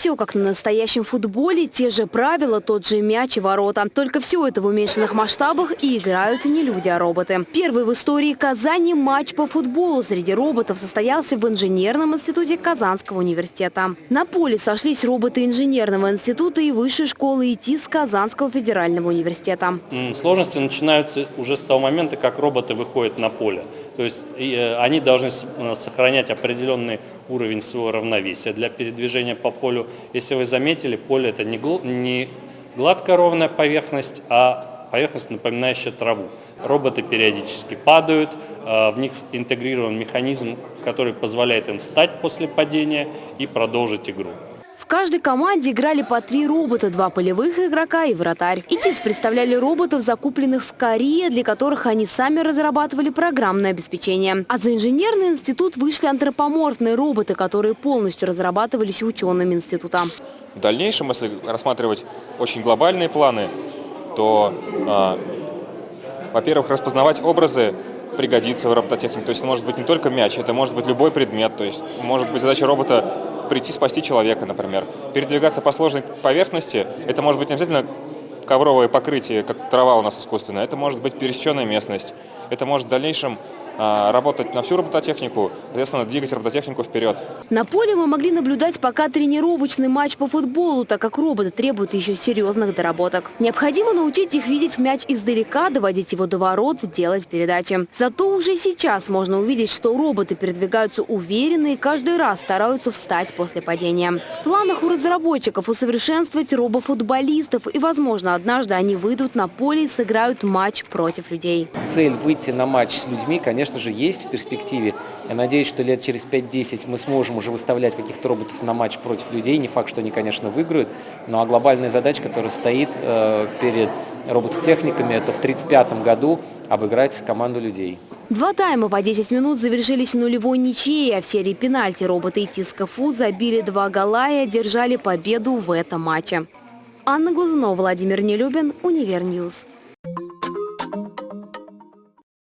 Все как на настоящем футболе, те же правила, тот же мяч и ворота. Только все это в уменьшенных масштабах и играют не люди, а роботы. Первый в истории Казани матч по футболу среди роботов состоялся в инженерном институте Казанского университета. На поле сошлись роботы инженерного института и высшей школы ИТИС Казанского федерального университета. Сложности начинаются уже с того момента, как роботы выходят на поле. То есть э, они должны э, сохранять определенный уровень своего равновесия для передвижения по полю. Если вы заметили, поле это не гладкая ровная поверхность, а поверхность, напоминающая траву. Роботы периодически падают, э, в них интегрирован механизм, который позволяет им встать после падения и продолжить игру каждой команде играли по три робота, два полевых игрока и вратарь. ИТИС представляли роботов, закупленных в Корее, для которых они сами разрабатывали программное обеспечение. А за инженерный институт вышли антропоморфные роботы, которые полностью разрабатывались учеными института. В дальнейшем, если рассматривать очень глобальные планы, то, э, во-первых, распознавать образы пригодится в робототехнике. То есть может быть не только мяч, это может быть любой предмет. То есть может быть задача робота прийти спасти человека, например. Передвигаться по сложной поверхности, это может быть не обязательно ковровое покрытие, как трава у нас искусственная, это может быть пересеченная местность, это может в дальнейшем работать на всю робототехнику, соответственно, двигать робототехнику вперед. На поле мы могли наблюдать пока тренировочный матч по футболу, так как роботы требуют еще серьезных доработок. Необходимо научить их видеть мяч издалека, доводить его до ворот, делать передачи. Зато уже сейчас можно увидеть, что роботы передвигаются уверенно и каждый раз стараются встать после падения. В планах у разработчиков усовершенствовать робофутболистов и, возможно, однажды они выйдут на поле и сыграют матч против людей. Цель выйти на матч с людьми, конечно, конечно же, есть в перспективе. Я надеюсь, что лет через 5-10 мы сможем уже выставлять каких-то роботов на матч против людей. Не факт, что они, конечно, выиграют. Ну а глобальная задача, которая стоит э, перед робототехниками, это в 1935 году обыграть команду людей. Два тайма по 10 минут завершились нулевой ничьей, а в серии пенальти роботы Тискафу забили два гола и одержали победу в этом матче. Анна Глазунова, Владимир Нелюбин, Универ News.